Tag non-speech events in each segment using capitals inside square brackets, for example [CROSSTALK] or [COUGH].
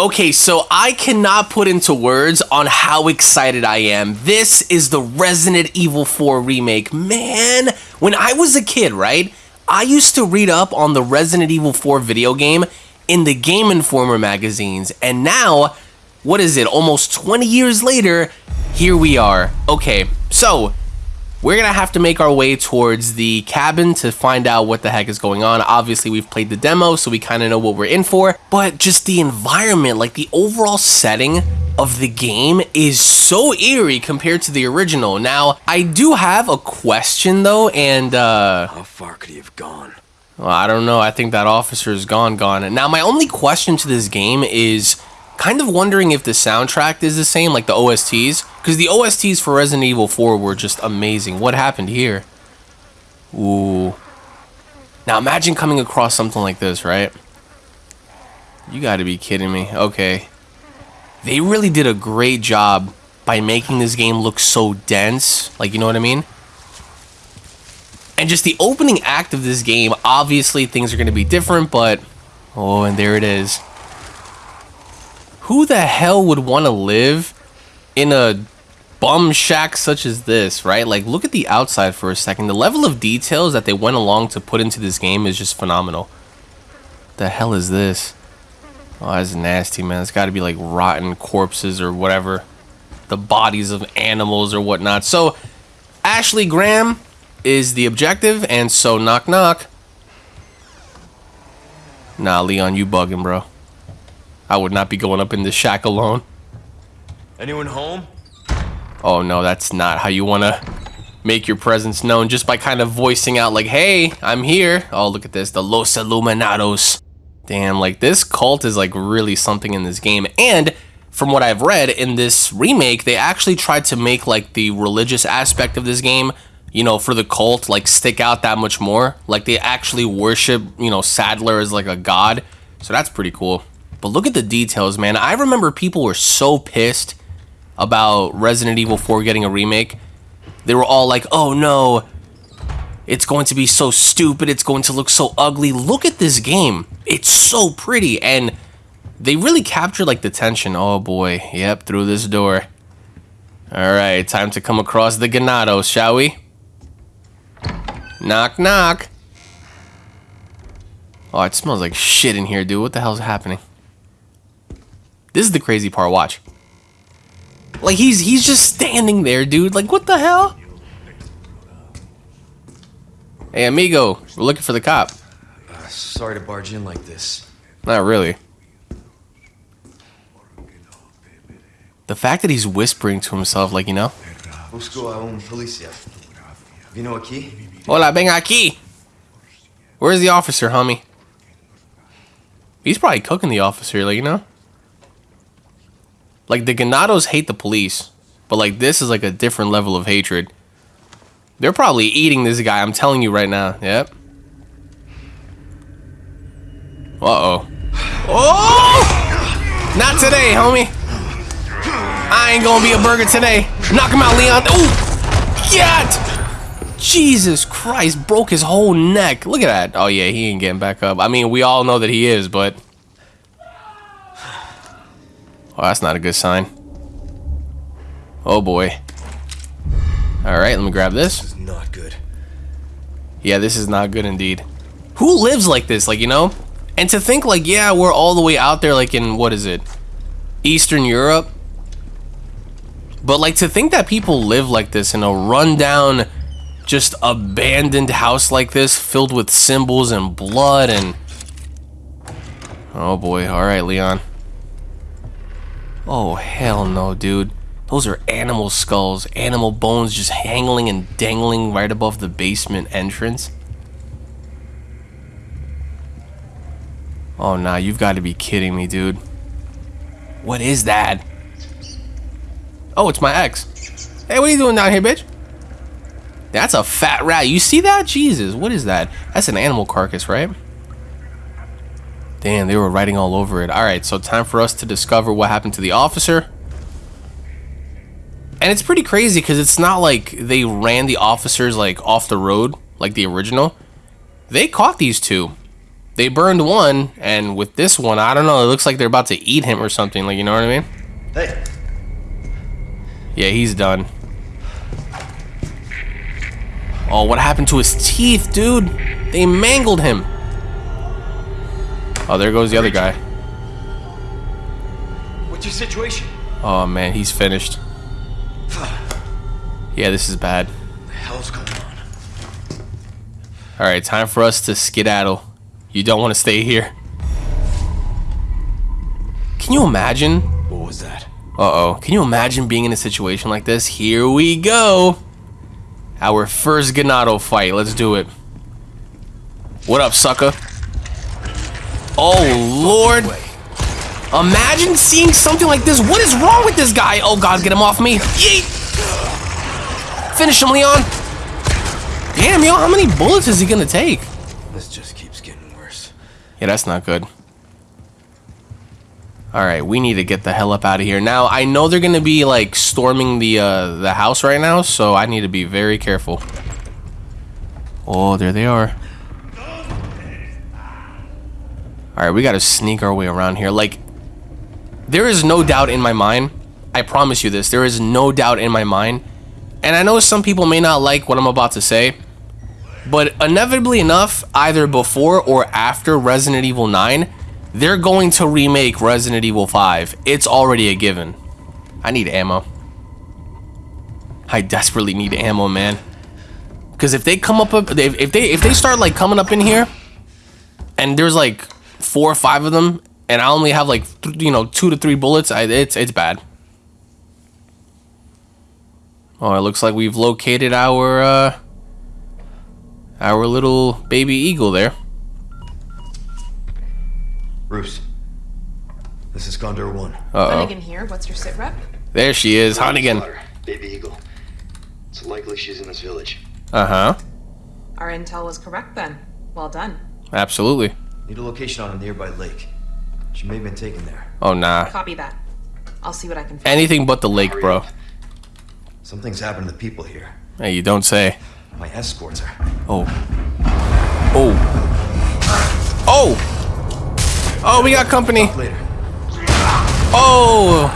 Okay, so I cannot put into words on how excited I am. This is the Resident Evil 4 remake. Man, when I was a kid, right? I used to read up on the Resident Evil 4 video game in the Game Informer magazines, and now, what is it, almost 20 years later, here we are. Okay, so we're gonna have to make our way towards the cabin to find out what the heck is going on. Obviously, we've played the demo, so we kind of know what we're in for, but just the environment, like the overall setting of the game is so eerie compared to the original. Now, I do have a question though, and uh... How far could he have gone? Well, I don't know. I think that officer is gone, gone. Now, my only question to this game is kind of wondering if the soundtrack is the same, like the OSTs, because the OSTs for Resident Evil 4 were just amazing. What happened here? Ooh. Now imagine coming across something like this, right? You gotta be kidding me. Okay. They really did a great job by making this game look so dense. Like, you know what I mean? And just the opening act of this game, obviously things are going to be different, but... Oh, and there it is who the hell would want to live in a bum shack such as this, right? Like, look at the outside for a second. The level of details that they went along to put into this game is just phenomenal. The hell is this? Oh, that's nasty, man. It's got to be like rotten corpses or whatever. The bodies of animals or whatnot. So, Ashley Graham is the objective, and so knock knock. Nah, Leon, you bugging, bro. I would not be going up in this shack alone. Anyone home? Oh no, that's not how you want to make your presence known just by kind of voicing out like, hey, I'm here. Oh, look at this, the Los Illuminados. Damn, like this cult is like really something in this game. And from what I've read in this remake, they actually tried to make like the religious aspect of this game, you know, for the cult, like stick out that much more. Like they actually worship, you know, Sadler as like a god. So that's pretty cool. But look at the details, man. I remember people were so pissed about Resident Evil 4 getting a remake. They were all like, oh no, it's going to be so stupid. It's going to look so ugly. Look at this game. It's so pretty. And they really captured like the tension. Oh boy. Yep, through this door. All right, time to come across the Ganados, shall we? Knock, knock. Oh, it smells like shit in here, dude. What the hell's happening? This is the crazy part. Watch. Like he's he's just standing there, dude. Like what the hell? Hey, amigo, we're looking for the cop. Uh, sorry to barge in like this. Not really. The fact that he's whispering to himself, like you know. Busco a un policía. Vino aquí? Hola, ven aquí. Where's the officer, homie? He's probably cooking the officer, like you know. Like the Ganados hate the police, but like this is like a different level of hatred. They're probably eating this guy. I'm telling you right now. Yep. Uh oh. Oh! Not today, homie. I ain't gonna be a burger today. Knock him out, Leon. Ooh! Get! Jesus Christ, broke his whole neck. Look at that. Oh yeah, he ain't getting back up. I mean, we all know that he is, but Oh, that's not a good sign. Oh boy. Alright, let me grab this. This is not good. Yeah, this is not good indeed. Who lives like this, like, you know? And to think, like, yeah, we're all the way out there, like, in, what is it? Eastern Europe? But, like, to think that people live like this in a rundown, just abandoned house like this, filled with symbols and blood and... Oh, boy. Alright, Leon. Oh, hell no, dude. Those are animal skulls, animal bones just hanging and dangling right above the basement entrance. Oh, nah, you've got to be kidding me, dude. What is that? Oh, it's my ex. Hey, what are you doing down here, bitch? That's a fat rat. You see that? Jesus, what is that? That's an animal carcass, right? Damn, they were writing all over it. Alright, so time for us to discover what happened to the officer. And it's pretty crazy because it's not like they ran the officers like off the road like the original. They caught these two. they burned one, and with this one, I don't know. It looks like they're about to eat him or something. Like you know what I mean? Hey, Yeah, he's done. Oh, what happened to his teeth, dude? They mangled him. Oh, there goes the other guy. what's your situation? Oh man, he's finished. [SIGHS] Yeah, this is bad. The hell's going on? All right, time for us to skedaddle. You don't want to stay here. Can you imagine? What was that? Uh oh. Can you imagine being in a situation like this? Here we go. Our first Ganado fight. Let's do it. What up, sucker? Oh, Lord. Imagine seeing something like this. What is wrong with this guy? Oh, God, get him off me. Yeet. Finish him, Leon. Damn, yo, how many bullets is he going to take? This just keeps getting worse. Yeah, that's not good. All right, we need to get the hell up out of here. Now, I know they're going to be like storming the uh the house right now, so I need to be very careful. Oh, there they are. All right, we got to sneak our way around here. Like there is no doubt in my mind. I promise you this. There is no doubt in my mind. And I know some people may not like what I'm about to say, but inevitably enough, either before or after Resident Evil 9, they're going to remake Resident Evil 5. It's already a given. I need ammo. I desperately need ammo, man. Because if they come up, if they if they start like coming up in here, and there's like four or five of them, and I only have like th- you know two to three bullets, I, it's it's bad. Oh, it looks like we've located our uh, our little baby eagle there. Bruce, this is Condor 1. Uh oh, Hunnigan here. What's your sit rep? there she is, Hunnigan. Daughter, Baby Eagle. It's likely she's in this village. Uh huh. Our intel was correct then. Well done. Absolutely. Need a location on a nearby lake. She may have been taken there. Oh nah. Copy that. I'll see what I can find. Anything but the lake, bro. Something's happened to the people here. Hey, you don't say. My escorts are. Oh. Oh. Oh. Oh, we got company. Later. Oh.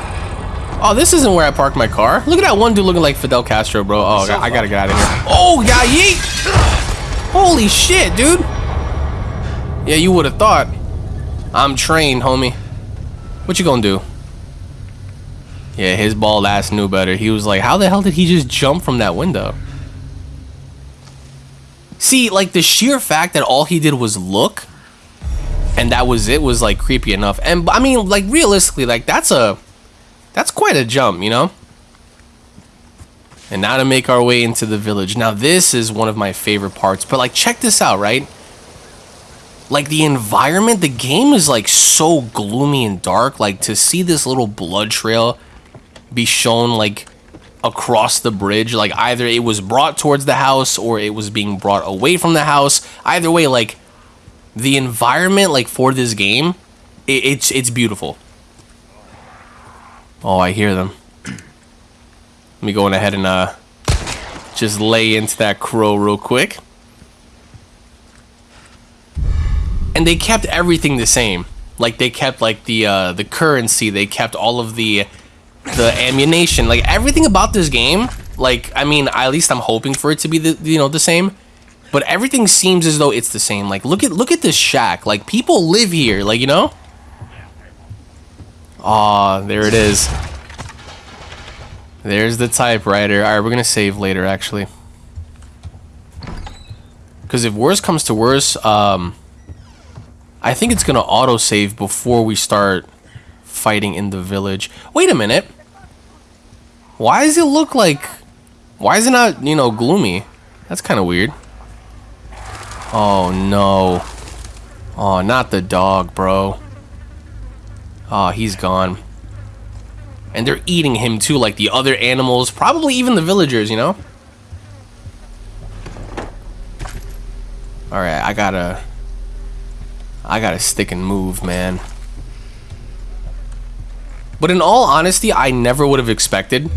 Oh, this isn't where I parked my car. Look at that one dude looking like Fidel Castro, bro. Oh, I got- I gotta get out of here. Oh, yeah, yeet. Holy shit, dude. Yeah, you would have thought. I'm trained, homie. What you gonna do? Yeah, his bald ass knew better. He was like, how the hell did he just jump from that window? See, like the sheer fact that all he did was look and that was it was like creepy enough. And I mean, like realistically, like that's a that's quite a jump, you know? And now to make our way into the village. Now this is one of my favorite parts. But like check this out, right? Like the environment, the game is like so gloomy and dark. Like to see this little blood trail be shown like across the bridge, like either it was brought towards the house or it was being brought away from the house. Either way, like the environment like for this game, it, it's it's beautiful. Oh, I hear them. Let me go on ahead and uh just lay into that crow real quick. And they kept everything the same. Like they kept like the uh the currency, they kept all of the the ammunition, like everything about this game. Like I mean, at least I'm hoping for it to be the you know the same. But everything seems as though it's the same. Like look at look at this shack. Like people live here, like you know? Aw, there it is. There's the typewriter. Alright, we're gonna save later actually. Cause if worse comes to worse, um I think it's gonna auto save before we start fighting in the village. Wait a minute. Why does it look like why is it not, you know, gloomy? That's kinda weird. Oh no. Oh, not the dog, bro. Oh, he's gone. And they're eating him too, like the other animals, probably even the villagers, you know? Alright, I gotta... I gotta stick and move, man. But in all honesty, I never would have expected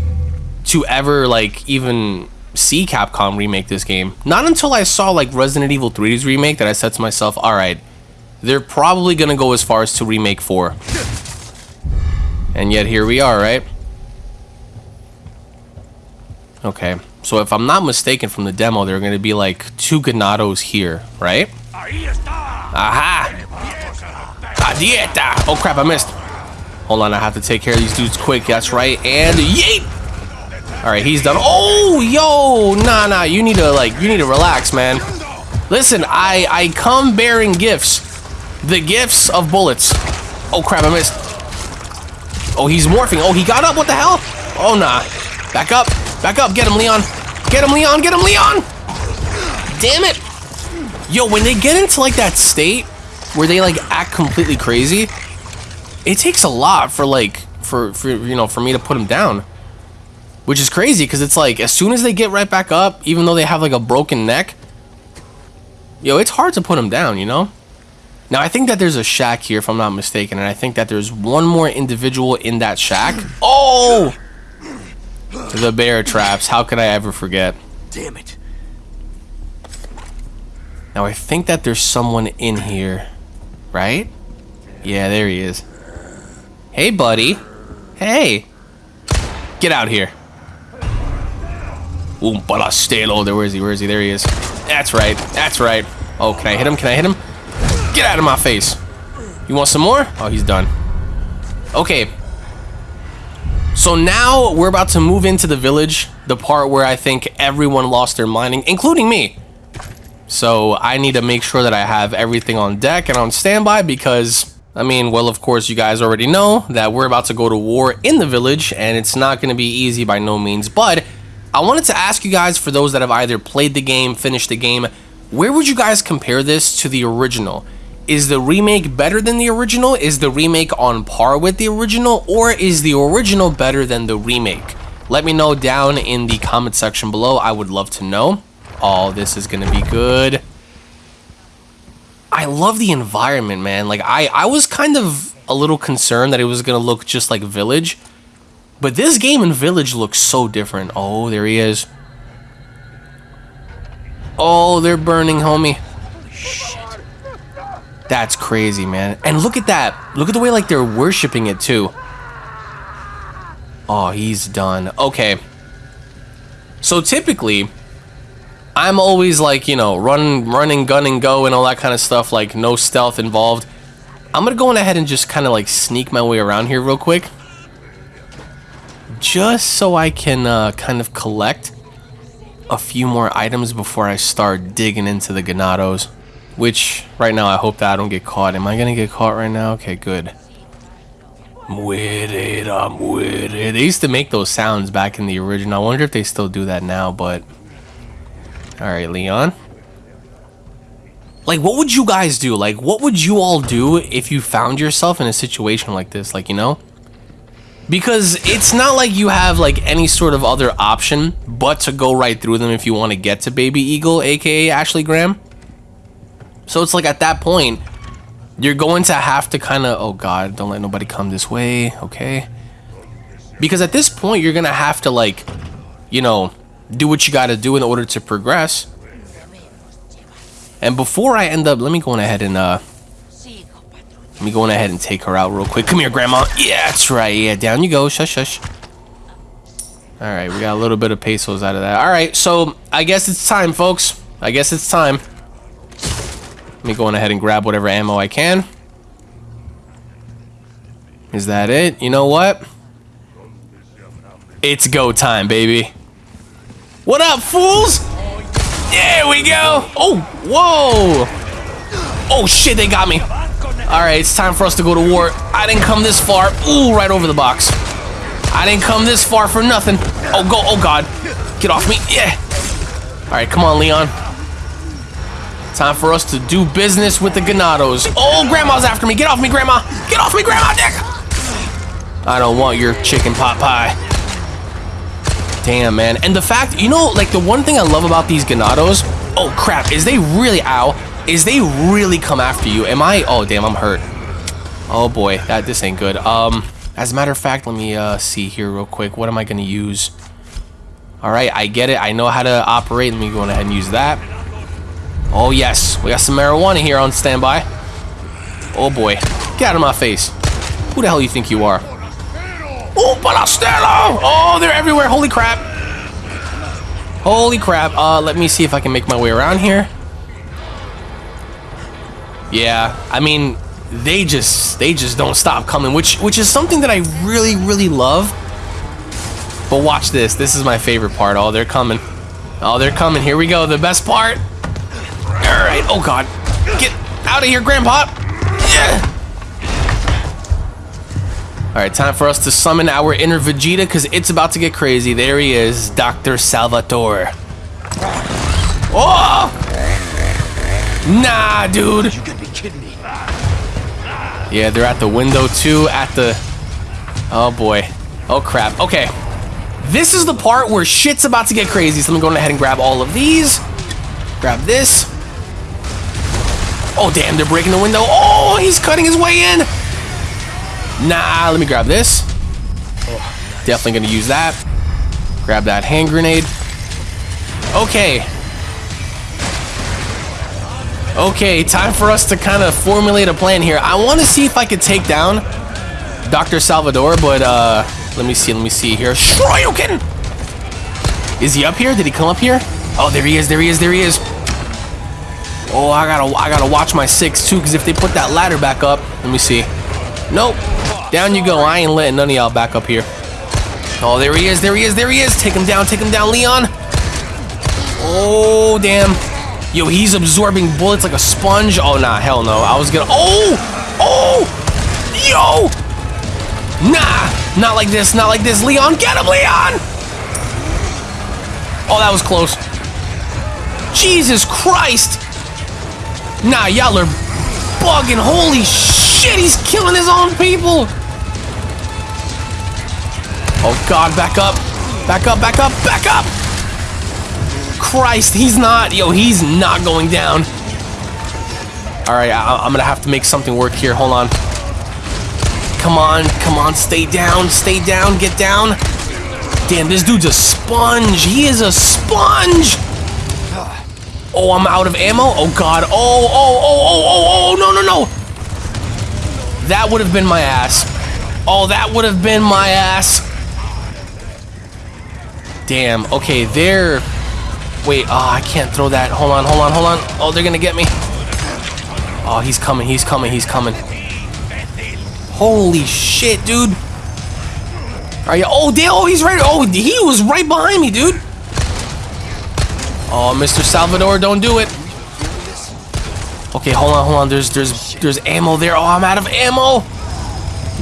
to ever, like, even see Capcom remake this game. Not until I saw, like, Resident Evil 3's remake that I said to myself, alright, they're probably gonna go as far as to remake 4. And yet here we are, right? Okay, so if I'm not mistaken from the demo, there are gonna be like two Ganados here, right? Aha! Dieta! Oh crap, I missed. Hold on, I have to take care of these dudes quick. That's right. And yeet! Alright, he's done. Oh, yo! Nah, nah, you need to, like, you need to relax, man. Listen, I, I come bearing gifts. The gifts of bullets. Oh crap, I missed. Oh, he's morphing. Oh, he got up. What the hell? Oh, nah. Back up. Back up. Get him, Leon. Get him, Leon. Get him, Leon! Damn it! Yo, when they get into, like, that state where they, like, act completely crazy, it takes a lot for like for, for you know for me to put them down. Which is crazy because it's like as soon as they get right back up even though they have like a broken neck yo it's hard to put them down you know? Now i think that there's a shack here if i'm not mistaken and i think that there's one more individual in that shack. Oh! The bear traps. How could i ever forget? Damn it. Now i think that there's someone in here right yeah there he is Hey, buddy. Hey. Get out here. Umbalastelo. There, where is he? Where is he? There he is. That's right. That's right. Oh, can I hit him? Can I hit him? Get out of my face. You want some more? Oh, he's done. Okay. So now we're about to move into the village, the part where I think everyone lost their mining, including me. So I need to make sure that I have everything on deck and on standby because I mean, well, of course, you guys already know that we're about to go to war in the village, and it's not going to be easy by no means. But I wanted to ask you guys, for those that have either played the game, finished the game, where would you guys compare this to the original? Is the remake better than the original? Is the remake on par with the original? Or is the original better than the remake? Let me know down in the comment section below. I would love to know. Oh, this is going to be good. I love the environment, man. Like I, I was kind of a little concerned that it was gonna look just like Village, but this game in Village looks so different. Oh, there he is. Oh, they're burning, homie. Shit. That's crazy, man. And look at that. Look at the way like they're worshiping it too. Oh, he's done. Okay. So typically, I'm always like, you know, run, running, gun, and go, and all that kind of stuff, like no stealth involved. I'm gonna go on ahead and just kind of like sneak my way around here real quick. Just so I can uh, kind of collect a few more items before I start digging into the Ganados. Which, right now, I hope that I don't get caught. Am I gonna get caught right now? Okay, good. I'm with it, I'm with it. They used to make those sounds back in the original. I wonder if they still do that now, but Alright, Leon. Like, what would you guys do? Like, what would you all do if you found yourself in a situation like this? Like, you know? Because it's not like you have, like, any sort of other option but to go right through them if you want to get to Baby Eagle, aka Ashley Graham. So it's like, at that point, you're going to have to kind of... Oh, God, don't let nobody come this way. Okay. Because at this point, you're going to have to, like, you know do what you got to do in order to progress. And before I end up, let me go on ahead and uh, let me go on ahead and take her out real quick. Come here, Grandma. Yeah, that's right. Yeah, down you go. Shush, shush. All right, we got a little bit of pesos out of that. All right, so I guess it's time, folks. I guess it's time. Let me go on ahead and grab whatever ammo I can. Is that it? You know what? It's go time, baby. What up, fools? There we go. Oh, whoa. Oh, shit, they got me. All right, it's time for us to go to war. I didn't come this far. Ooh, right over the box. I didn't come this far for nothing. Oh, go. Oh, God. Get off me. Yeah. All right, come on, Leon. Time for us to do business with the Ganados. Oh, Grandma's after me. Get off me, Grandma. Get off me, Grandma, Dick. I don't want your chicken pot pie. Damn, man. And the fact, you know, like the one thing I love about these Ganados, oh crap, is they really, ow, is they really come after you. Am I, oh damn, I'm hurt. Oh boy, that this ain't good. Um, as a matter of fact, let me uh, see here real quick. What am I going to use? All right, I get it. I know how to operate. Let me go ahead and use that. Oh yes, we got some marijuana here on standby. Oh boy. Get out of my face. Who the hell you think you are? Oh, Balastello! Oh, they're everywhere. Holy crap. Holy crap. Uh, let me see if I can make my way around here. Yeah, I mean, they just they just don't stop coming, which which is something that I really really love. But watch this. This is my favorite part. Oh, they're coming. Oh, they're coming. Here we go. The best part. All right. Oh God. Get out of here, Grandpa. Yeah. All right, time for us to summon our inner Vegeta because it's about to get crazy. There he is, Dr. Salvador. Oh! Nah, dude. You be kidding me. Yeah, they're at the window too, at the... Oh boy. Oh crap. Okay. This is the part where shit's about to get crazy. So I'm going ahead and grab all of these. Grab this. Oh damn, they're breaking the window. Oh, he's cutting his way in. Nah, let me grab this. Definitely gonna use that. Grab that hand grenade. Okay. Okay, time for us to kind of formulate a plan here. I want to see if I could take down Dr. Salvador, but uh, let me see, let me see here. Shoryuken! Is he up here? Did he come up here? Oh, there he is, there he is, there he is. Oh, I gotta, I gotta watch my six too, because if they put that ladder back up, let me see. Nope. Down you go. I ain't letting none of y'all back up here. Oh, there he is, there he is, there he is. Take him down, take him down, Leon. Oh, damn. Yo, he's absorbing bullets like a sponge. Oh, nah, hell no. I was gonna. Oh! Oh! Yo! Nah! Not like this, not like this. Leon, get him, Leon! Oh, that was close. Jesus Christ! Nah, y'all are bugging. Holy shit, he's killing his own people! Oh, God, back up. Back up, back up, back up! Christ, he's not. Yo, he's not going down. All right, I, am gonna have to make something work here. Hold on. Come on, come on, stay down, stay down, get down. Damn, this dude's a sponge. He is a sponge. Oh, I'm out of ammo. Oh God. Oh, oh, oh, oh, oh, oh, no, no, no. That would have been my ass. Oh, that would have been my ass. Damn. Okay, they're Wait, oh, I can't throw that. Hold on, hold on, hold on. Oh, they're gonna get me. Oh, he's coming, he's coming, he's coming. Holy shit, dude. Are you? Oh, damn, oh, he's right. Oh, he was right behind me, dude. Oh, Mr. Salvador, don't do it. Okay, hold on, hold on. There's, there's, there's ammo there. Oh, I'm out of ammo.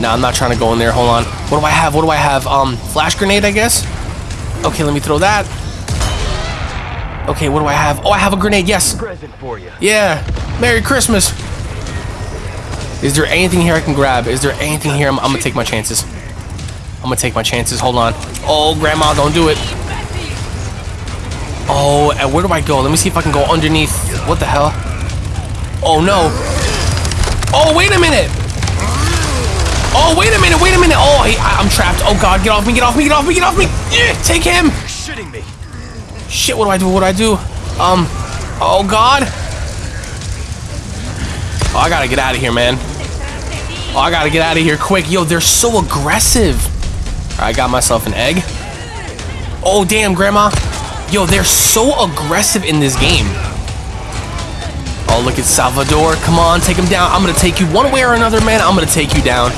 No, I'm not trying to go in there. Hold on. What do I have? What do I have? Um, flash grenade, I guess. Okay, let me throw that. Okay, what do I have? Oh, I have a grenade, yes. Present for you. Yeah. Merry Christmas. Is there anything here I can grab? Is there anything here? I'm, I'm gonna take my chances. I'm gonna take my chances. Hold on. Oh, Grandma, don't do it. Oh, and where do I go? Let me see if I can go underneath. What the hell? Oh, no. Oh, wait a minute. Oh, wait a minute, wait a minute. Oh, I, I'm trapped. Oh, God, get off me, get off me, get off me, get off me. Yeah, take him. You're shitting me. Shit, what do I do? What do I do? Um, oh god. Oh, I gotta get out of here, man. Oh, I gotta get out of here quick. Yo, they're so aggressive. I got myself an egg. Oh, damn, Grandma. Yo, they're so aggressive in this game. Oh, look at Salvador. Come on, take him down. I'm gonna take you one way or another, man. I'm gonna take you down.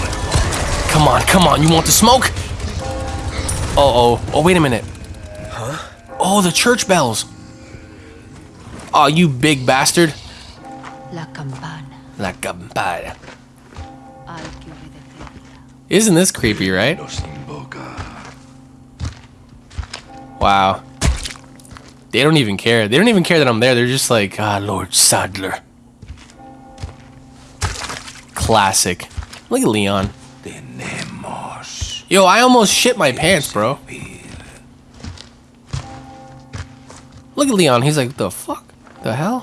Come on, come on. You want the smoke? Uh-oh. Oh, wait a minute. Huh? Oh, the church bells. Oh, you big bastard. La campana. La campana. I'll give you the fiesta. Isn't this creepy, right? Wow. They don't even care. They don't even care that I'm there. They're just like, ah, Lord Sadler. Classic. Look at Leon. Yo, I almost shit my pants, bro. Look at Leon. He's like, the fuck? The hell?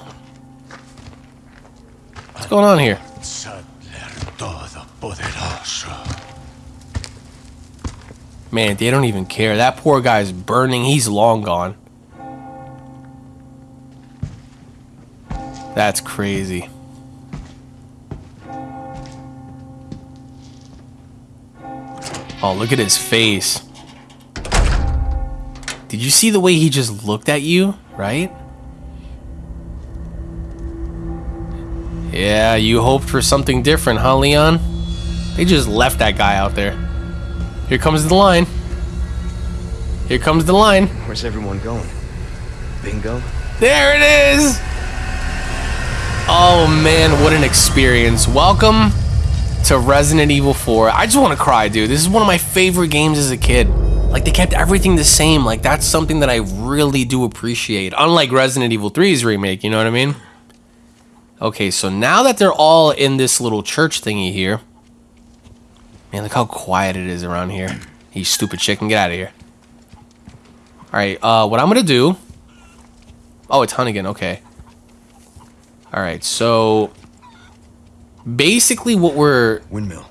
What's going on here? Man, they don't even care. That poor guy's burning. He's long gone. That's crazy. Oh, look at his face. Did you see the way he just looked at you, right? Yeah, you hoped for something different, huh, Leon? They just left that guy out there. Here comes the line. Here comes the line. Where's everyone going? Bingo? There it is! Oh man, what an experience. Welcome to Resident Evil 4. I just want to cry, dude. This is one of my favorite games as a kid. Like, they kept everything the same. Like, that's something that I really do appreciate. Unlike Resident Evil 3's remake, you know what I mean? Okay, so now that they're all in this little church thingy here. Man, look how quiet it is around here. You stupid chicken, get out of here. Alright, uh, what I'm gonna do... Oh, it's Hunnigan, okay. Alright, so... Basically what we're... Windmill.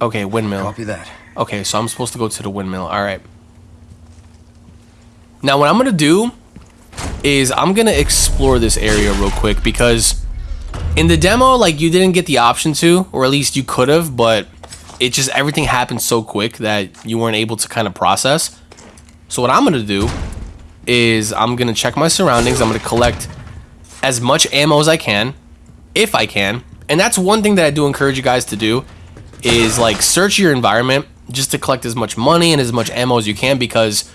Okay, windmill. Copy that. Okay, so I'm supposed to go to the windmill. Alright. Now, what I'm going to do is I'm going to explore this area real quick because in the demo, like, you didn't get the option to, or at least you could have, but it just, everything happened so quick that you weren't able to kind of process. So what I'm going to do is I'm going to check my surroundings. I'm to collect as much ammo as I can, if I can. And that's one thing that I do encourage you guys to do is like search your environment just to collect as much money and as much ammo as you can because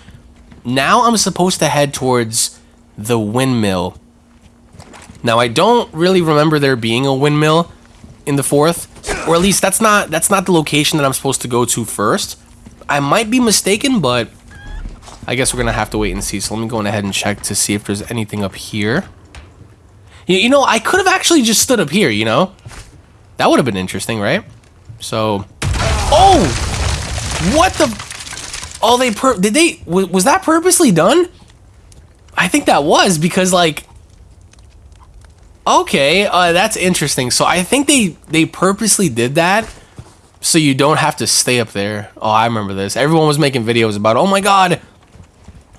now I'm supposed to head towards the windmill. Now I don't really remember there being a windmill in the fourth, or at least that's not that's not the location that I'm supposed to go to first. I might be mistaken, but I guess we're gonna have to wait and see. So let me go ahead and check to see if there's anything up here. You, you know, I could have actually just stood up here. You know, that would have been interesting, right? So, oh. What the? Oh, they per did they? Was that purposely done? I think that was because like. Okay, uh, that's interesting. So I think they they purposely did that, so you don't have to stay up there. Oh, I remember this. Everyone was making videos about. Oh my god,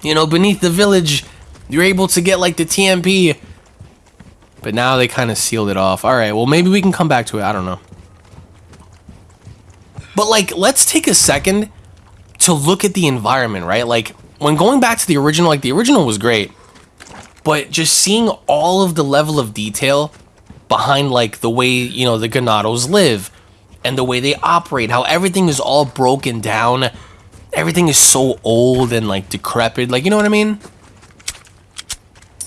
you know, beneath the village, you're able to get like the TMP. But now they kind of sealed it off. All right, well maybe we can come back to it. I don't know. But like, let's take a second to look at the environment, right? Like, when going back to the original, like the original was great, but just seeing all of the level of detail behind like the way, you know, the Ganados live and the way they operate, how everything is all broken down. Everything is so old and like decrepit. Like, you know what I mean?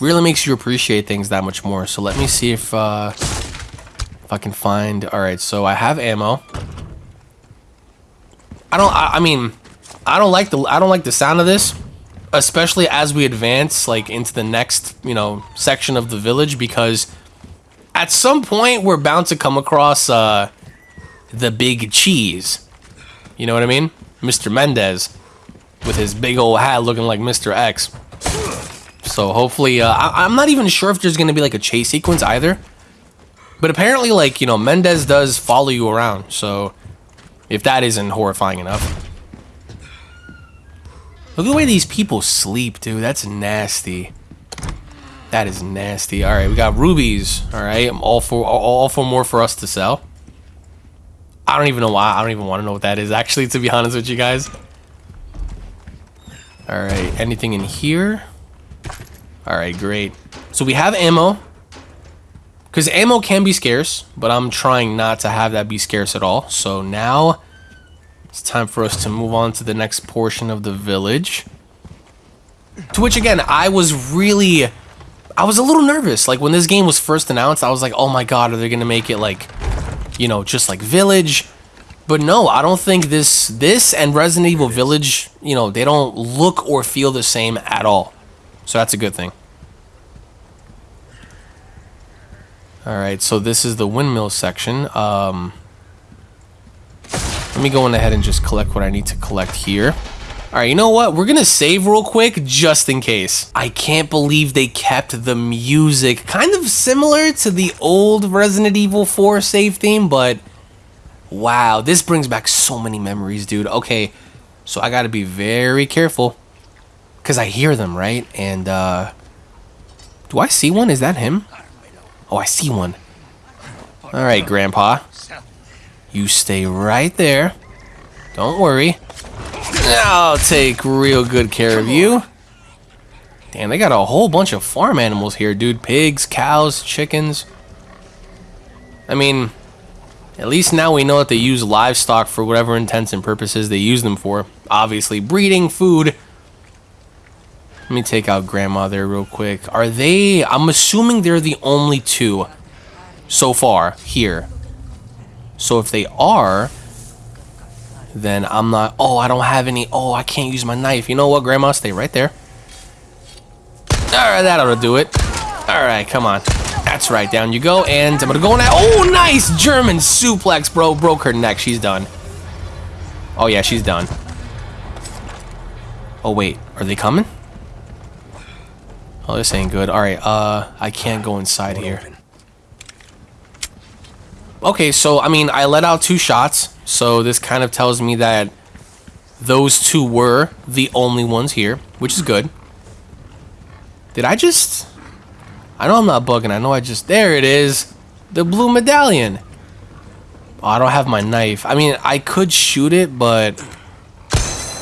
Really makes you appreciate things that much more. So let me see if, uh, if I can find, all right, so I have ammo. I don't. I, I mean, I don't like the. I don't like the sound of this, especially as we advance like into the next you know section of the village because at some point we're bound to come across uh, the big cheese. You know what I mean, Mr. Mendez, with his big old hat looking like Mr. X. So hopefully, uh, I, I'm not even sure if there's gonna be like a chase sequence either. But apparently, like you know, Mendez does follow you around, so if that isn't horrifying enough. Look at the way these people sleep, dude. That's nasty. That is nasty. All right, we got rubies. All right, I'm all for all for more for us to sell. I don't even know why. I don't even want to know what that is. Actually, to be honest with you guys. All right, anything in here? All right, great. So we have ammo. Because ammo can be scarce, but I'm trying not to have that be scarce at all. So now it's time for us to move on to the next portion of the village. To which, again, I was really... I was a little nervous. Like, when this game was first announced, I was like, oh my god, are they going to make it, like, you know, just like Village? But no, I don't think this this and Resident Evil Village, you know, they don't look or feel the same at all. So that's a good thing. Alright, so this is the windmill section. Um, let me go on ahead and just collect what I need to collect here. Alright, you know what? We're gonna save real quick, just in case. I can't believe they kept the music kind of similar to the old Resident Evil 4 save theme, but... Wow, this brings back so many memories, dude. Okay, so I gotta be very careful. Because I hear them, right? And, uh... Do I see one? Is that him? Oh, I see one. All right, Grandpa. You stay right there. Don't worry. I'll take real good care of you. Damn, they got a whole bunch of farm animals here, dude. Pigs, cows, chickens. I mean, at least now we know that they use livestock for whatever intents and purposes they use them for. Obviously, breeding, food. Let me take out Grandma there real quick. Are they... I'm assuming they're the only two so far here. So if they are, then I'm not... Oh, I don't have any... Oh, I can't use my knife. You know what, Grandma? Stay right there. Alright, that ought to do it. Alright, come on. That's right, down you go, and I'm gonna go now. Oh, nice German suplex, bro. Broke her neck. She's done. Oh, yeah, she's done. Oh, wait. Are they coming? Oh, this ain't good. Alright, uh, I can't go inside here. Okay, so, I mean, I let out two shots, so this kind of tells me that those two were the only ones here, which is good. Did I just... I know I'm not bugging. I know I just... There it is. The blue medallion. Oh, I don't have my knife. I mean, I could shoot it, but...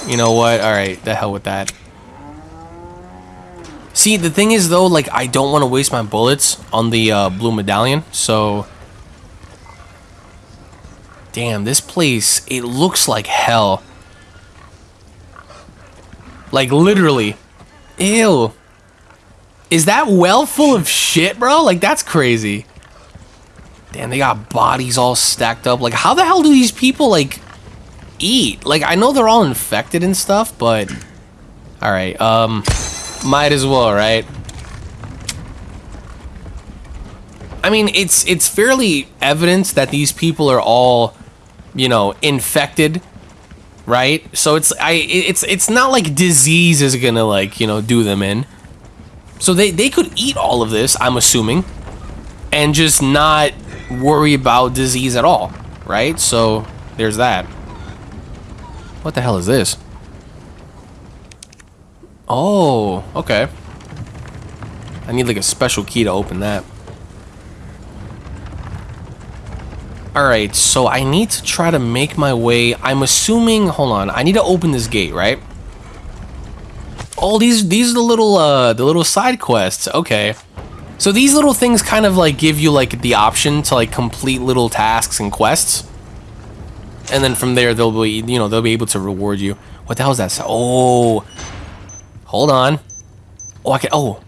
You know what? Alright, the hell with that. See, the thing is, though, like, I don't want to waste my bullets on the uh, blue medallion, so... Damn, this place, it looks like hell. Like, literally. Ew. Is that well full of shit, bro? Like, that's crazy. Damn, they got bodies all stacked up. Like, how the hell do these people, like, eat? Like, I know they're all infected and stuff, but... Alright, um... Might as well, right? I mean, it's it's fairly evident that these people are all, you know, infected, right? So it's I it's it's not like disease is gonna like you know do them in. So they, they could eat all of this, I'm assuming, and just not worry about disease at all, right? So there's that. What the hell is this? Oh, okay. I need like a special key to open that. Alright, so I need to try to make my way. I'm assuming, hold on, I need to open this gate, right? Oh, these these are the little uh the little side quests. Okay. So these little things kind of like give you like the option to like complete little tasks and quests. And then from there they'll be you know, they'll be able to reward you. What the hell is that? Oh. Hold on. Oh, I can oh.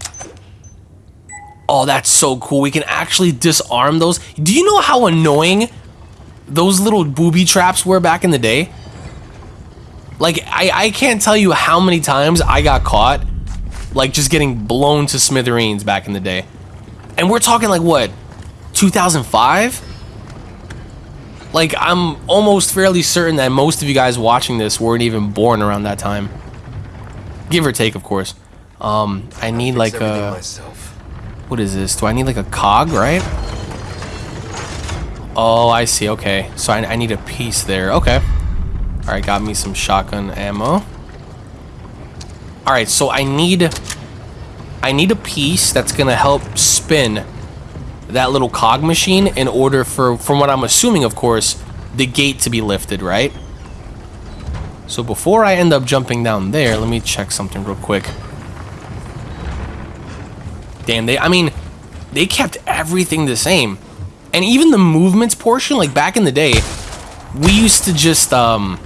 Oh, that's so cool. We can actually disarm those. Do you know how annoying those little booby traps were back in the day? Like, I, I can't tell you how many times I got caught, like, just getting blown to smithereens back in the day. And we're talking, like, what, 2005? Like, I'm almost fairly certain that most of you guys watching this weren't even born around that time. Give or take, of course. Um, I need, like, a... What is this? Do I need, like, a cog, right? Oh, I see. Okay. So I, I need a piece there. Okay. Alright, got me some shotgun ammo. Alright, so I need... I need a piece that's gonna help spin that little cog machine in order for, from what I'm assuming, of course, the gate to be lifted, right? So before I end up jumping down there, let me check something real quick. Damn, they, I mean, they kept everything the same. And even the movements portion, like back in the day, we used to just, um,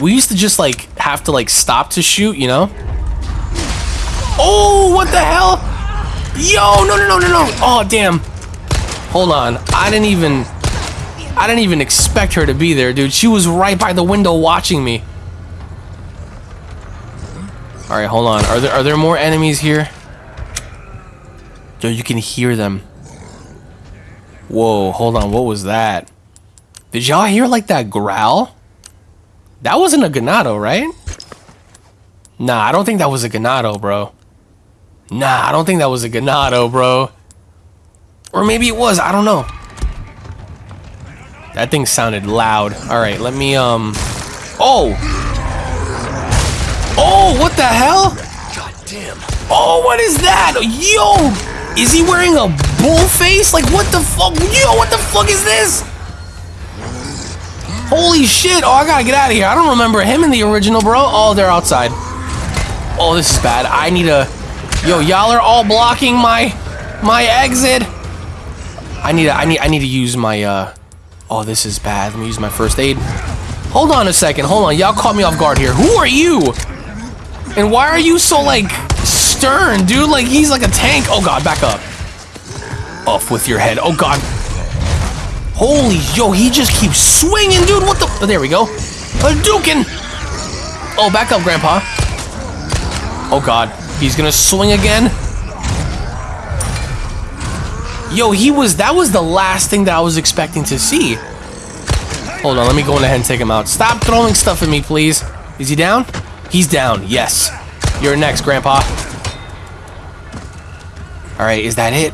we used to just like have to like stop to shoot, you know? Oh, what the hell? Yo, no, no, no, no, no. Oh, damn. Hold on. I didn't even, I didn't even expect her to be there, dude. She was right by the window watching me. All right, hold on. Are there, are there more enemies here? Yo, you can hear them. Whoa, hold on. What was that? Did y'all hear like that growl? That wasn't a Ganado, right? Nah, I don't think that was a Ganado, bro. Nah, I don't think that was a Ganado, bro. Or maybe it was, I don't know. That thing sounded loud. Alright, let me, um... Oh! Oh, what the hell? God damn. Oh, what is that? Yo! Is he wearing a bull face? Like, what the fuck? Yo, what the fuck is this? Holy shit! Oh, I gotta get out of here. I don't remember him in the original, bro. Oh, they're outside. Oh, this is bad. I need a... Yo, y'all are all blocking my... My exit. I need to, I need, I need to use my, uh... Oh, this is bad. Let me use my first aid. Hold on a second. Hold on. Y'all caught me off guard here. Who are you? And why are you so, like, stern, dude? Like, he's like a tank. Oh, God. Back up. Off with your head. Oh, God. Holy, yo, he just keeps swinging, dude. What the? Oh, there we go. Hadouken. Oh, back up, Grandpa. Oh, God. He's gonna swing again. Yo, he was, that was the last thing that I was expecting to see. Hold on, let me go in ahead and take him out. Stop throwing stuff at me, please. Is he down? He's down, yes. You're next, Grandpa. Alright, is that it?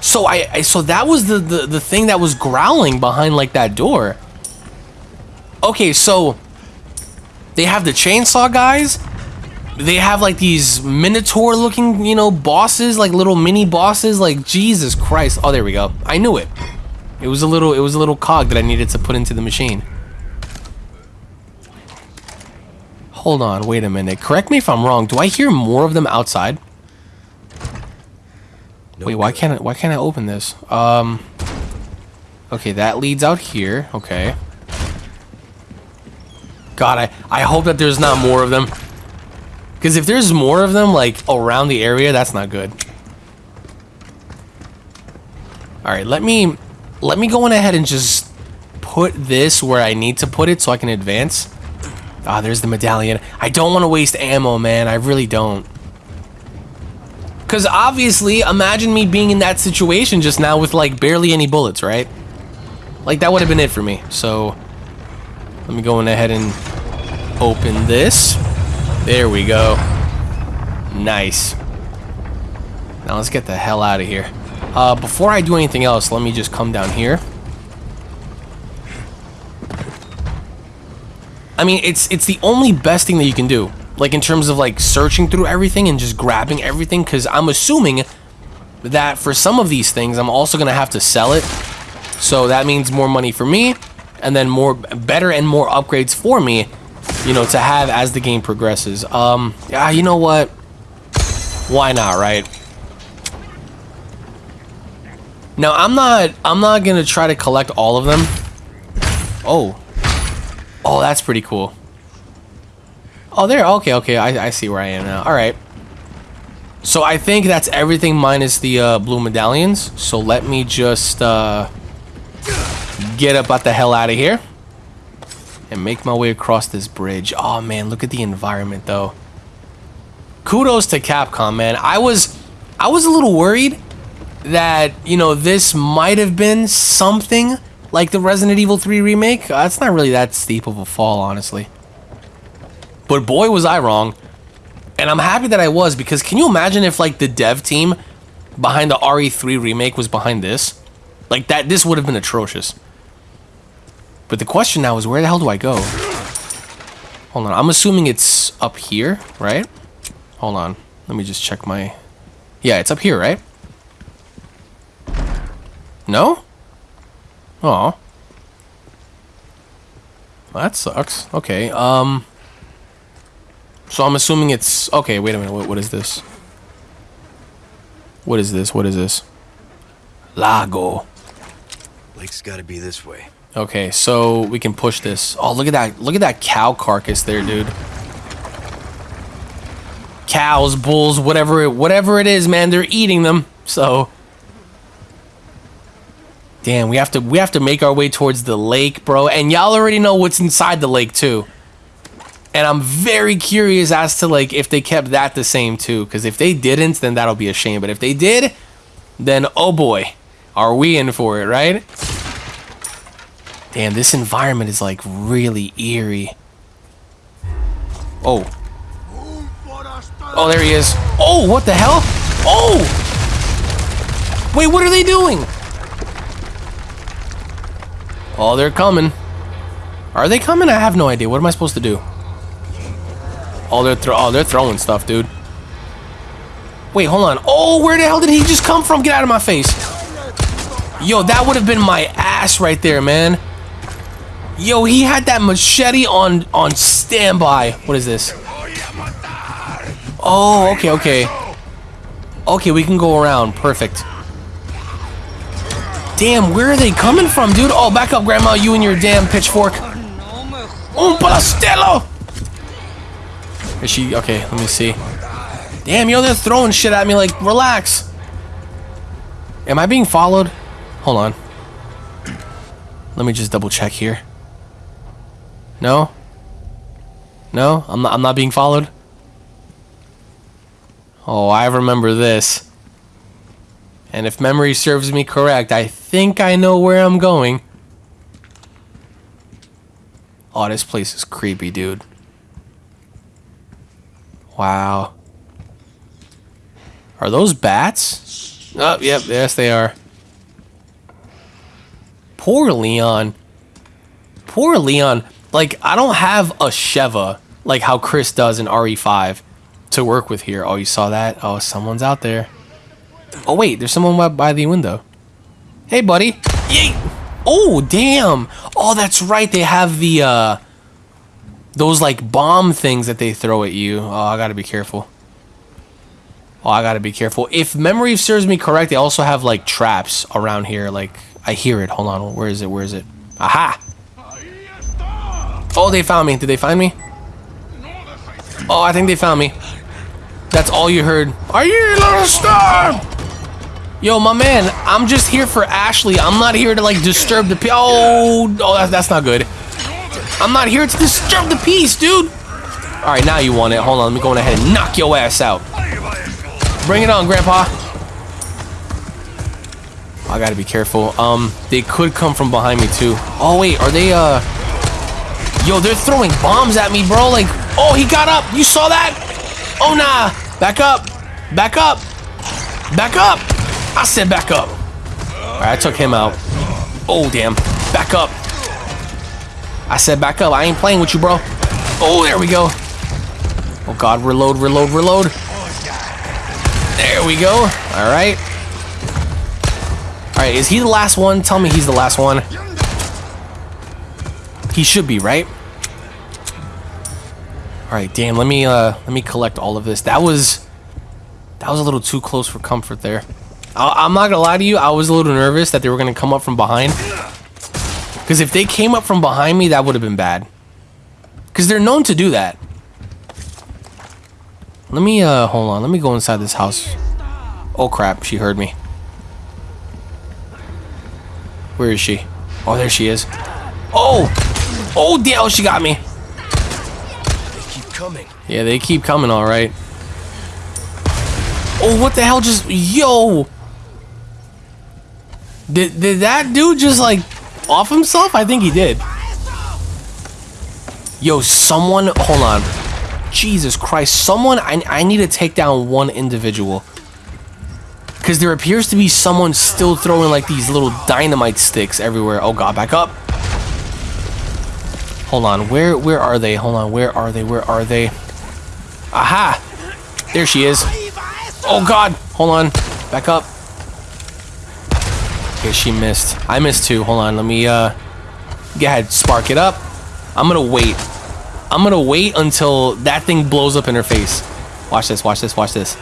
So I, I so that was the, the the thing that was growling behind like that door. Okay, so they have the chainsaw guys. They have like these minotaur looking, you know, bosses, like little mini bosses, like Jesus Christ. Oh, there we go. I knew it. It was a little it was a little cog that I needed to put into the machine. Hold on, wait a minute. Correct me if I'm wrong. Do I hear more of them outside? Wait, why can't I, why can't I open this? Um. Okay, that leads out here. Okay. God, I I hope that there's not more of them. Because if there's more of them like around the area, that's not good. All right, let me let me go on ahead and just put this where I need to put it so I can advance. Ah, there's the medallion. I don't want to waste ammo, man. I really don't. Because obviously, imagine me being in that situation just now with like barely any bullets, right? Like that would have been it for me. So let me go in ahead and open this. There we go. Nice. Now let's get the hell out of here. Uh, before I do anything else, let me just come down here. I mean, it's it's the only best thing that you can do. Like in terms of like searching through everything and just grabbing everything cuz I'm assuming that for some of these things I'm also going to have to sell it. So that means more money for me and then more better and more upgrades for me, you know, to have as the game progresses. Um yeah, you know what? Why not, right? Now, I'm not I'm not going to try to collect all of them. Oh. Oh, that's pretty cool. Oh, there. Okay, okay. I, I see where I am now. All right. So I think that's everything minus the uh, blue medallions. So let me just uh, get up out the hell out of here and make my way across this bridge. Oh man, look at the environment though. Kudos to Capcom, man. I was I was a little worried that you know this might have been something like the Resident Evil 3 remake. Uh, that's not really that steep of a fall, honestly. But boy, was I wrong. And I'm happy that I was because can you imagine if like the dev team behind the RE3 remake was behind this? Like that, this would have been atrocious. But the question now is where the hell do I go? Hold on, I'm assuming it's up here, right? Hold on, let me just check my... Yeah, it's up here, right? No? Oh. That sucks. Okay, um... So I'm assuming it's... Okay, wait a minute. What, what is this? What is this? What is this? Lago. Lake's gotta be this way. Okay, so we can push this. Oh, look at that. Look at that cow carcass there, dude. Cows, bulls, whatever it, whatever it is, man, they're eating them. So Damn, we have to we have to make our way towards the lake, bro. And y'all already know what's inside the lake too. And I'm very curious as to like if they kept that the same too. Because if they didn't, then that'll be a shame. But if they did, then oh boy, are we in for it, right? Damn, this environment is like really eerie. Oh. Oh, there he is. Oh, what the hell? Oh! Wait, what are they doing? Oh, they're coming. Are they coming? I have no idea. What am I supposed to do? Oh, they're. Oh, they're throwing stuff, dude. Wait, hold on. Oh, where the hell did he just come from? Get out of my face. Yo, that would have been my ass right there, man. Yo, he had that machete on on standby. What is this? Oh, okay, okay. Okay, we can go around. Perfect. Damn, where are they coming from, dude? Oh, back up, Grandma, you and your damn pitchfork. Un pastello! Is she... Okay, let me see. Damn, yo, they're throwing shit at me like, relax. Am I being followed? Hold on. Let me just double check here. No? No? I'm not, I'm not being followed? Oh, I remember this. And if memory serves me correct, I think I know where I'm going. Oh, this place is creepy, dude. Wow. Are those bats? Oh, yep, yes they are. Poor Leon. Poor Leon. Like, I don't have a Sheva, like how Chris does in RE5, to work with here. Oh, you saw that? Oh, someone's out there. Oh, wait, there's someone by the window. Hey, buddy. Yay! Oh, damn. Oh, that's right. They have the, uh, those, like, bomb things that they throw at you. Oh, I gotta be careful. Oh, I gotta be careful. If memory serves me correct, they also have, like, traps around here. Like, I hear it. Hold on. Where is it? Where is it? Aha! Oh, they found me. Did they find me? Oh, I think they found me. That's all you heard. Are you a little star? Yo, my man, I'm just here for Ashley. I'm not here to like disturb the peace. Oh, oh, that's, not good. I'm not here to disturb the peace, dude. All right, now you want it. Hold on, let me go ahead and knock your ass out. Bring it on, Grandpa. I gotta be careful. Um, they could come from behind me too. Oh wait, are they? Uh, yo, they're throwing bombs at me, bro. Like, oh, he got up. You saw that? Oh nah, back up, back up, back up. I said back up. All right, I took him out. Oh damn, back up. I said back up. I ain't playing with you, bro. Oh, there we go. Oh god, reload, reload, reload. There we go. All right. All right, is he the last one? Tell me he's the last one. He should be, right? All right, damn. Let me uh, let me collect all of this. That was that was a little too close for comfort there. I, I'm not gonna lie to you. I was a little nervous that they were gonna come up from behind. Because if they came up from behind me, that would have been bad. Because they're known to do that. Let me uh, hold on. Let me go inside this house. Oh crap! She heard me. Where is she? Oh, there she is. Oh! Oh, damn, she got me. Keep coming. Yeah, they keep coming, all right. Oh, what the hell just... Yo! Did, did that dude just, like, off himself? I think he did. Yo, someone... Hold on. Jesus Christ. Someone... I, I need to take down one individual. Because there appears to be someone still throwing, like, these little dynamite sticks everywhere. Oh, God, back up. Hold on, where where are they? Hold on, where are they? Where are they? Aha! There she is. Oh god! Hold on. Back up. Okay, she missed. I missed too. Hold on, let me uh go ahead, spark it up. I'm gonna wait. I'm gonna wait until that thing blows up in her face. Watch this, watch this, watch this.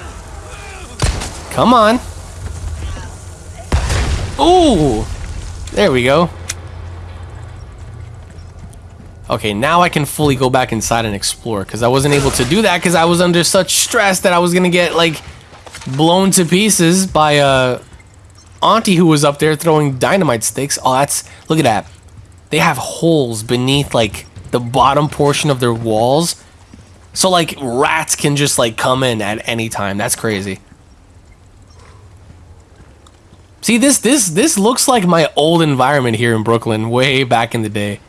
Come on. Ooh! There we go. Okay, now I can fully go back inside and explore because I wasn't able to do that because I was under such stress that I was gonna get like blown to pieces by uh auntie who was up there throwing dynamite sticks. Oh, that's look at that. They have holes beneath like the bottom portion of their walls. So like rats can just like come in at any time. That's crazy. See this this this looks like my old environment here in Brooklyn way back in the day.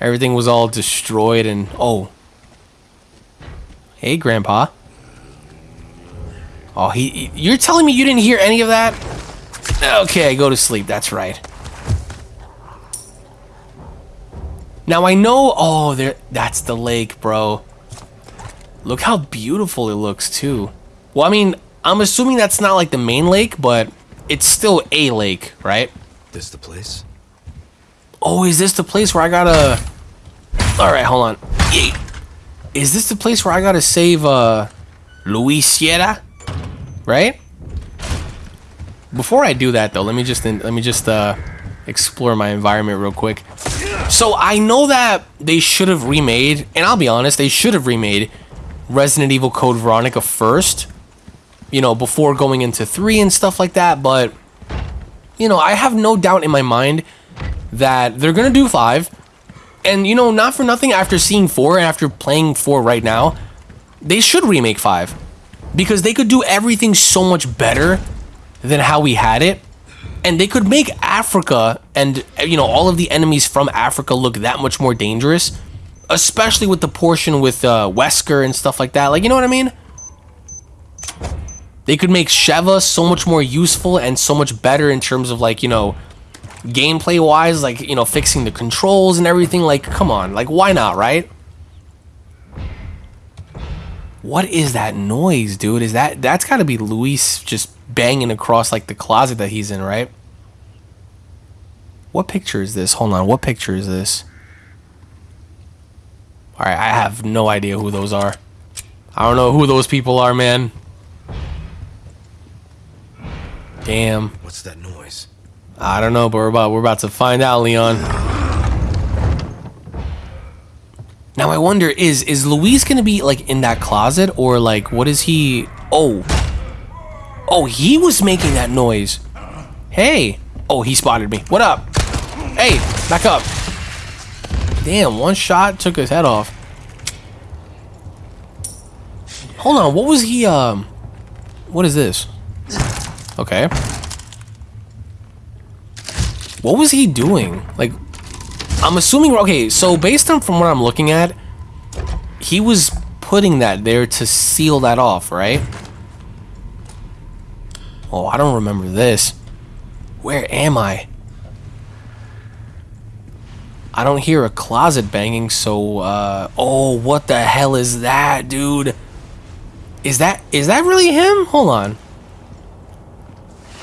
Everything was all destroyed and oh. Hey, Grandpa. Oh, he, You're telling me you didn't hear any of that? Okay, go to sleep. That's right. Now I know. Oh, there. That's the lake, bro. Look how beautiful it looks too. Well, I mean, I'm assuming that's not like the main lake, but it's still a lake, right? This the place? Oh, is this the place where I gotta? All right, hold on. Yay. Is this the place where I gotta save uh, Luis Sierra? Right? Before I do that, though, let me just let me just uh, explore my environment real quick. So I know that they should have remade, and I'll be honest, they should have remade Resident Evil Code Veronica first. You know, before going into three and stuff like that. But you know, I have no doubt in my mind that they're gonna do five. And you know, not for nothing, after seeing four and after playing four right now, they should remake five. Because they could do everything so much better than how we had it. And they could make Africa and you know, all of the enemies from Africa look that much more dangerous. Especially with the portion with uh, Wesker and stuff like that. Like, you know what I mean? They could make Sheva so much more useful and so much better in terms of like, you know, gameplay wise, like, you know, fixing the controls and everything. Like, come on, like, why not, right? What is that noise, dude? Is that that's got to be Luis just banging across like the closet that he's in, right? What picture is this? Hold on, what picture is this? All right, I have no idea who those are. I don't know who those people are, man. Damn. What's that noise? I don't know, but we're about we're about to find out, Leon. Now I wonder is is Luis gonna be like in that closet or like what is he? Oh, oh, he was making that noise. Hey, oh, he spotted me. What up? Hey, back up. Damn, one shot took his head off. Hold on, what was he? Um, what is this? Okay. What was he doing? Like, I'm assuming, okay, so based on from what I'm looking at, he was putting that there to seal that off, right? Oh, I don't remember this. Where am I? I don't hear a closet banging, so, uh, oh, what the hell is that, dude? Is that, is that really him? Hold on.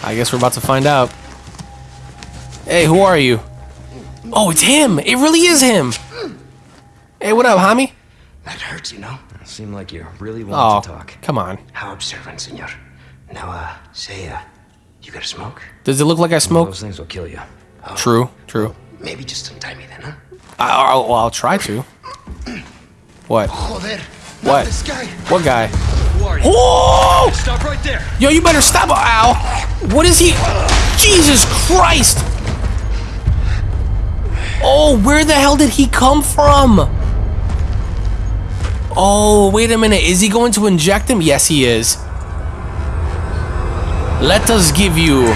I guess we're about to find out. Hey, who are you? Oh, it's him. It really is him. Hey, what up, homie? That hurts, you know. Seem like you really Oh, want to talk. come on. How observant, senor. Now, uh, say, uh, you got a smoke? Does it look like I smoke? Those things will kill you. True, true. Maybe just untie me then, huh? I, I'll, well, I'll try to. What? Joder. What? This guy. What guy? Who are you? Oh! Stop right there. Yo, you better stop. Ow! What is he? Jesus Christ! Oh, where the hell did he come from? Oh, wait a minute. Is he going to inject him? Yes, he is. Let us give you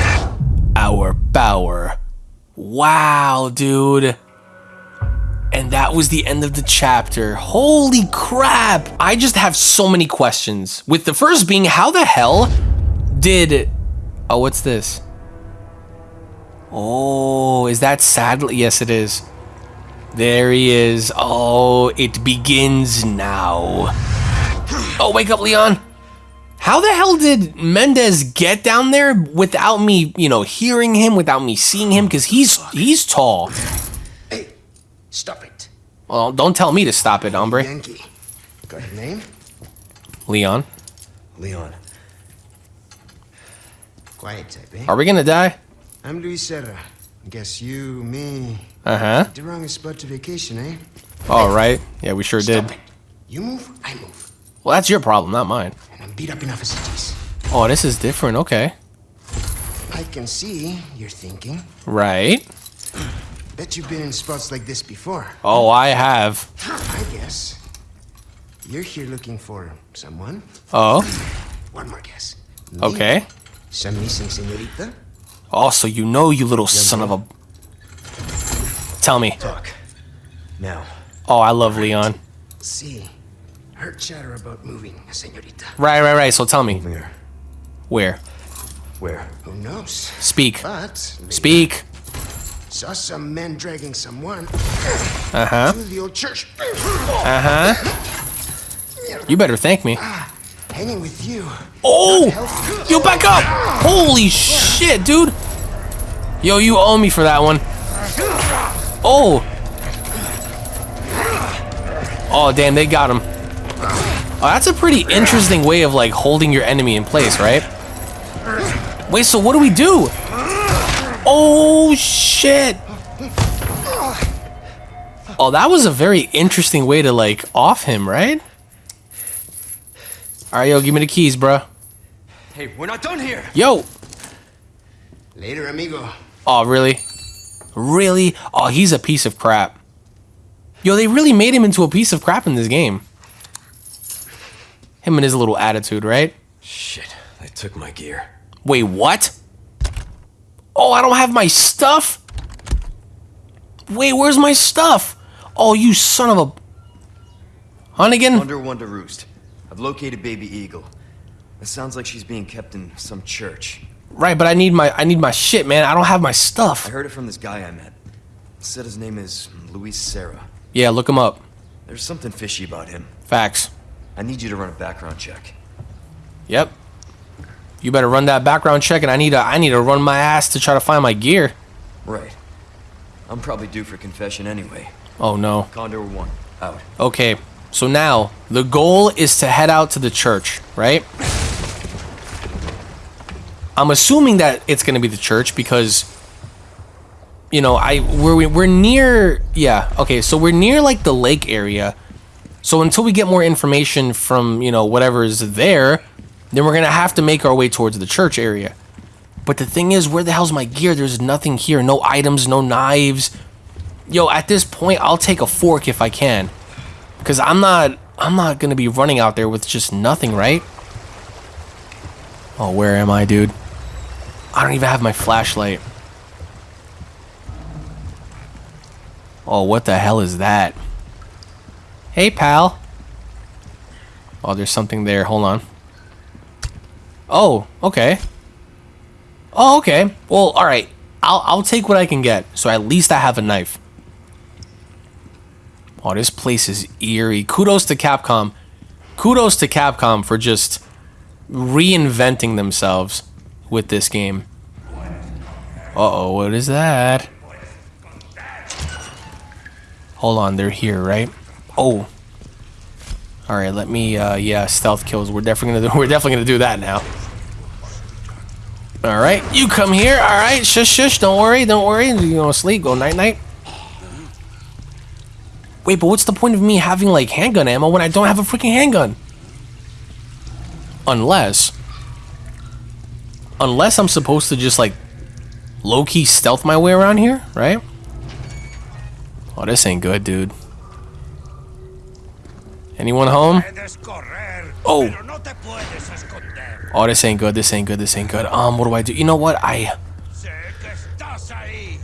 our power. Wow, dude. And that was the end of the chapter. Holy crap! I just have so many questions. With the first being, how the hell did... Oh, what's this? Oh, is that Saddler? Yes, it is. There he is. Oh, it begins now. Oh, wake up, Leon. How the hell did Mendez get down there without me, you know, hearing him, without me seeing him? Because he's he's tall. Hey, stop it. Well, don't tell me to stop it, hombre. Yankee. Got a name? Leon, Leon, Quiet type, eh? are we gonna die? I'm Luis Serra. Guess you, me, Uh huh. the wrong spot to vacation, eh? All right. Yeah, we sure did. Stop it. You move, I move. Well, that's your problem, not mine. And I'm beat up enough as it is. Oh, this is different. Okay. I can see you're thinking. Right. Bet you've been in spots like this before. Oh, I have. I guess. You're here looking for someone. Oh. One more guess. Me? Okay. Some missing senorita? Oh, so you know, you little son of a. Tell me. talk. Now. Oh, I love Leon. See. Heard chatter about moving, senorita. Right, right, right. So tell me, Where? where? Where? Who knows? Speak. But Speak. saw some men dragging someone Uh huh. to the old church. Uh huh. You better thank me. Hanging with you. Oh! Yo, back up! Holy shit, dude! Yo, you owe me for that one. Oh! Oh, damn, they got him. Oh, that's a pretty interesting way of, like, holding your enemy in place, right? Wait, so what do we do? Oh, shit! Oh, that was a very interesting way to, like, off him, right? Alright, yo, give me the keys, bruh. Hey, we're not done here. Yo! Later, amigo. Oh, really? Really? Oh, he's a piece of crap. Yo, they really made him into a piece of crap in this game. Him and his little attitude, right? Shit, they took my gear. Wait, what? Oh, I don't have my stuff? Wait, where's my stuff? Oh, you son of a... Hunnigan? Under Wonder Roost. I've located Baby Eagle. It sounds like she's being kept in some church. Right, but I need my I need my shit, man. I don't have my stuff. I heard it from this guy I met. Said his name is Luis Serra. Yeah, look him up. There's something fishy about him. Facts. I need you to run a background check. Yep. You better run that background check, and I need to I need to run my ass to try to find my gear. Right. I'm probably due for confession anyway. Oh no. Condor 1, out. Okay, so now the goal is to head out to the church, right? I'm assuming that it's gonna be the church because, you know, I we're we're near. Yeah, okay, so we're near like the lake area. So until we get more information from you know whatever is there, then we're gonna have to make our way towards the church area. But the thing is, where the hell's my gear? There's nothing here. No items, no knives. Yo, at this point, I'll take a fork if I can. Cause I'm not I'm not gonna be running out there with just nothing, right? Oh, where am I, dude? I don't even have my flashlight. Oh, what the hell is that? Hey, pal. Oh, there's something there. Hold on. Oh, okay. Oh, okay. Well, all right. I'll I'll take what I can get. So at least I have a knife. Oh, this place is eerie. Kudos to Capcom. Kudos to Capcom for just reinventing themselves with this game. Uh-oh, what is that? Hold on, they're here, right? Oh. All right, let me uh yeah, stealth kills. We're definitely to do [LAUGHS] we're definitely to do that now. All right, you come here. All right, shush shush, don't worry, don't worry. You to sleep, go night night. Wait, but what's the point of me having like handgun ammo when I don't have a freaking handgun? Unless unless I'm supposed to just like low-key stealth my way around here, right? Oh, this ain't good, dude. Anyone home? Oh. Oh, this ain't good. This ain't good. This ain't good. Um, what do I do? You know what? I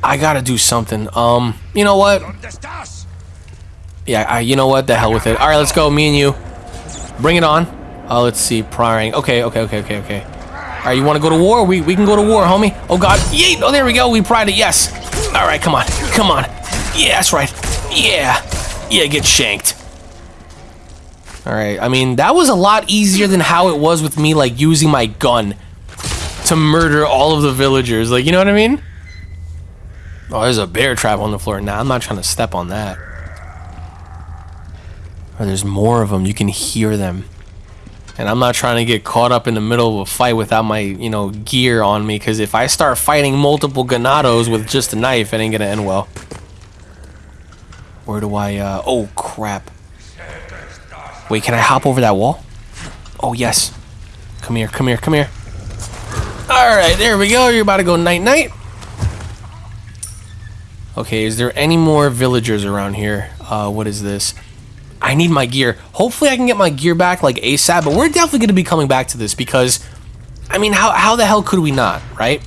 I gotta do something. Um, you know what? Yeah, I, you know what? The hell with it. All right, let's go. Me and you. Bring it on. Uh, let's see. Prying. Okay, okay, okay, okay, okay. All right, you want to go to war? We we can go to war, homie. Oh God. Yeet. Oh, there we go. We pried it. Yes. All right, come on, come on. Yeah, that's right. Yeah, yeah. Get shanked. All right. I mean, that was a lot easier than how it was with me like using my gun to murder all of the villagers. Like, you know what I mean? Oh, there's a bear trap on the floor. Nah, I'm not trying to step on that. Or there's more of them. You can hear them. And I'm not trying to get caught up in the middle of a fight without my, you know, gear on me. Because if I start fighting multiple ganados with just a knife, it ain't to end well. Where do I, uh... Oh, crap. Wait, can I hop over that wall? Oh, yes. Come here, come here, come here. Alright, there we go. You're about to go night-night. Okay, is there any more villagers around here? Uh, what is this? I need my gear. Hopefully I can get my gear back like ASAP, but we're definitely going to be coming back to this because, I mean, how, how the hell could we not, right?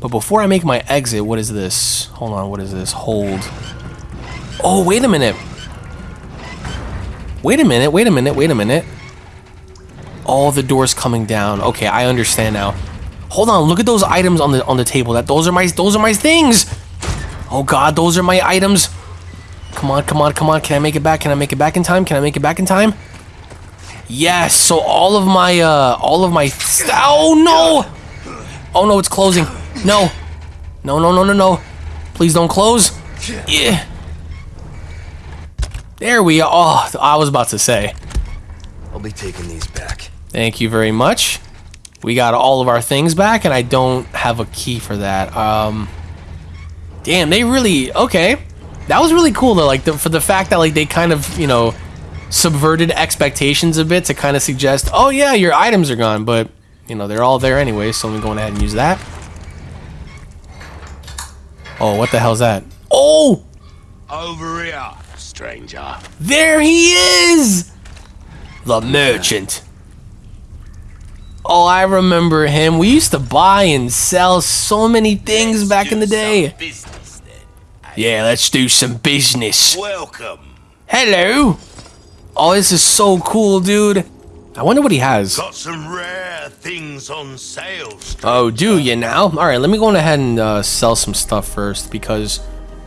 But before I make my exit, what is this? Hold on, what is this? Hold. Oh, wait a minute. Wait a minute, wait a minute, wait a minute. All the doors coming down. Okay, I understand now. Hold on, look at those items on the on the table. That those are my those are my things. Oh god, those are my items. Come on, come on, come on. Can I make it back? Can I make it back in time? Can I make it back in time? Yes, so all of my, uh, all of my, oh no! Oh no, it's closing. No. No, no, no, no, no. Please don't close. Yeah. There we are. Oh, I was about to say. I'll be taking these back. Thank you very much. We got all of our things back, and I don't have a key for that. Um, damn, they really okay. That was really cool though. Like the, for the fact that like they kind of you know subverted expectations a bit to kind of suggest, oh yeah, your items are gone, but you know they're all there anyway. So I'm going ahead and use that. Oh, what the hell's that? Oh, Over here, stranger. there he is, the merchant. Oh, I remember him. We used to buy and sell so many things back in the day. Business. Yeah, let's do some business. Welcome. Hello. Oh, this is so cool, dude. I wonder what he has. Got some rare things on sale. stranger. Oh, do you now? All right, let me go ahead and uh, sell some stuff first because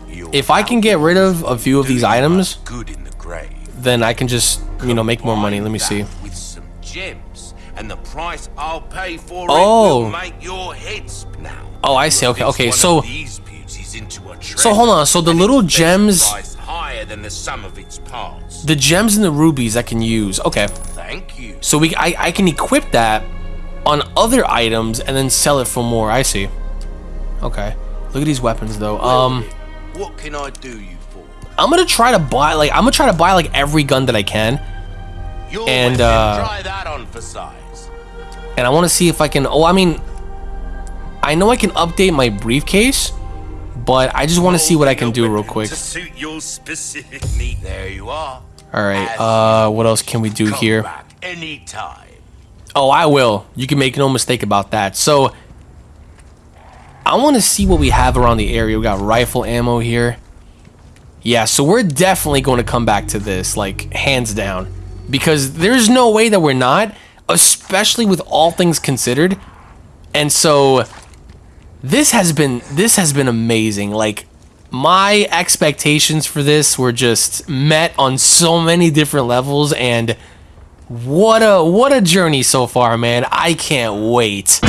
Your if I can get rid of a few of these items, good in the grave. then I can just, you know, make more money. Let me see. With some gems, and the price I'll pay for Oh. it will make your head spin now. Oh, I see. Okay, okay. So, of these into a so hold on. So the little gems, higher than the sum of its parts. the gems and the rubies I can use. Okay. Thank you. So we, I, I can equip that on other items and then sell it for more. I see. Okay. Look at these weapons though. Um, what can I do you for? I'm gonna try to buy like I'm gonna try to buy like every gun that I can, Your And, uh, try that on for size. and I want to see if I can. Oh, I mean, I know I can update my briefcase, but I just want to see what I can do real quick. Suit your specific need. There you are. All right. Uh, what else can we do here? anytime. Oh, I will. You can make no mistake about that. So, I want to see what we have around the area. We got rifle ammo here. Yeah, so we're definitely going to come back to this, like, hands down. Because there's no way that we're not, especially with all things considered. And so, this has been, this has been amazing. Like, my expectations for this were just met on so many different levels, and what a what a journey so far, man. I can't wait.